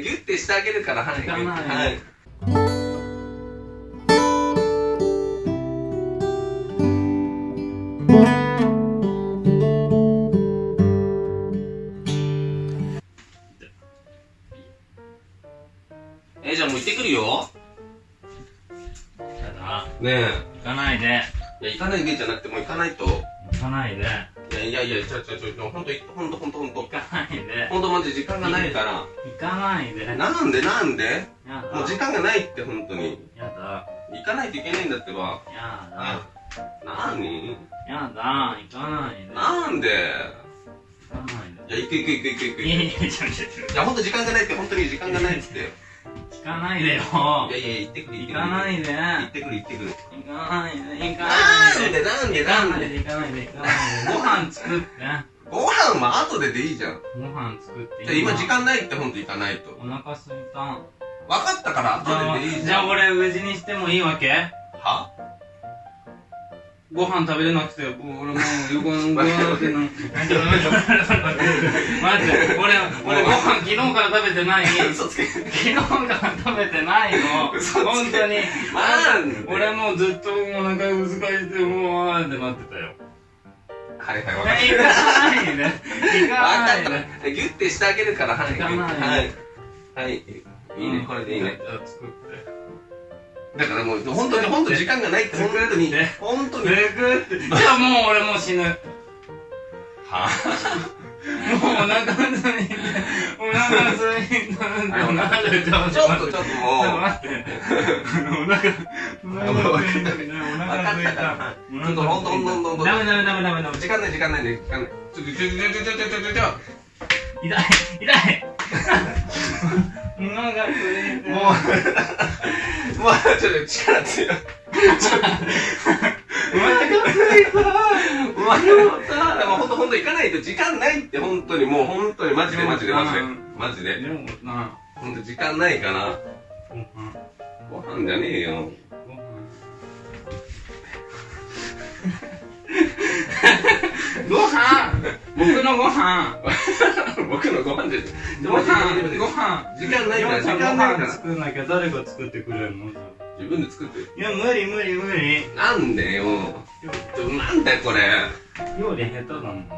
ギュッてしてあげるからはい。はい。えじゃあもう行ってくるよ。やだ。ね行かないで。えいや行かないでじゃなくてもう行かないと。行かないで。いやいやいやちょちょちょちょほんとほんとほんとほんと行かないで。ほんとマジ時間がないから。行かないで。やなんでなんで？だ。もう時間がないって本当に。やだ。行かないといけないんだってば。やだ。なにやだ。行かないで。なんで？行かないいや行く行く行く行く行く。でいやいいやちょちょちょ。やほんと時間がないって本当に時間がないって。行かないでよ。いやいや行ってくる行ってくる。行かないで。行ってくる行ってくる。行かないで。行かないで。でなんでなんで？ないで行かないで。行かないで。ご飯作ってご飯は後ででいいじゃん。ご飯作ってじゃあ今時間ないってほんと行かないと。お腹すいた。分かったから後ででいいじゃん。じゃあ俺無事にしてもいいわけ？は？ご飯食べれなくて、俺もう横のご飯ってな。待って、待って、俺、俺ご飯昨日から食べてない。昨日から食べてないの。本当に。俺もうずっとお腹難しいて、もう、あーってなってたよ。はいはい。分かった行かない。で。行かった。ギュッてしてあげるからはい。はい。はい。い。いねこれでいいね。作って。だからもう本当に本当時間がないって本当に本当に。て。じゃあもう俺もう死ぬ。もうな腹か本当、お腹すい。ちょっとちょっともう。待って。お腹、お腹すいた。お腹すいた。ちょっとどんどんどんどん。ダメダメダメダメ。時間ない時間ないね。い。ちょちょちょちょちょちょちょちょ。痛い痛い。もう、もうちょっと力強い。お腹すいた。うわでもほんとほんと行かないと時間ないって本当にもう本当にマジでマジでマジで。マジで。でもな、ほんと時間ないからご飯、じゃねえよ。ご飯。ご飯。僕のご飯 僕のご飯じゃご飯ご飯。時間ないから。時ご間ないから飯作んなきゃ誰が作ってくれるの？自分で作って。あいや無理無理無理。なんでよ。なんだよこれ。料理下手だもん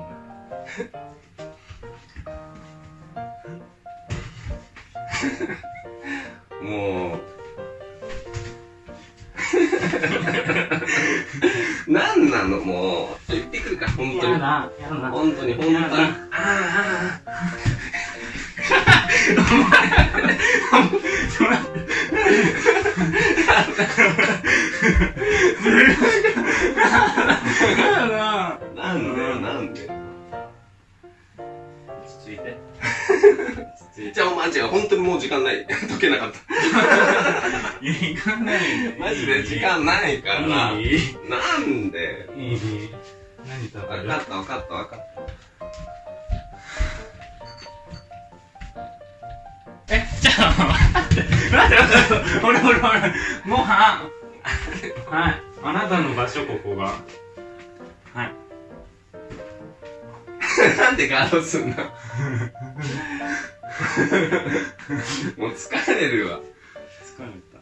もう。なんなのもう。言ってくるから本当に。やだやだ本当に本当に。やだあや じゃあマジで本当にもう時間ない。解けなかった。いや行かない。でマジで時間ないから。なんで？何食べる？分かった分かった分かっえ、ちょっと待って、待って、待って、俺、俺、俺、ご飯。はい、あなたの場所、ここが。はい。たなんでガードすんの もう疲れるわ疲れた。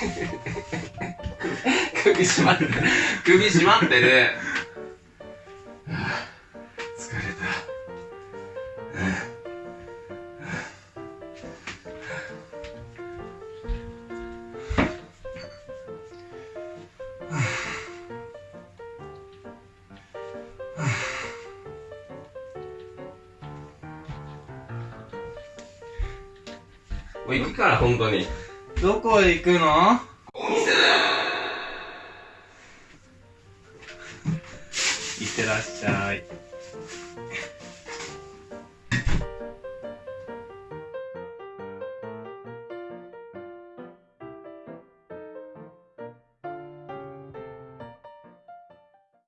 首絞まってる首絞まってるあもう行くから本当に。どこへ行くの？お店だよいってらっしゃい。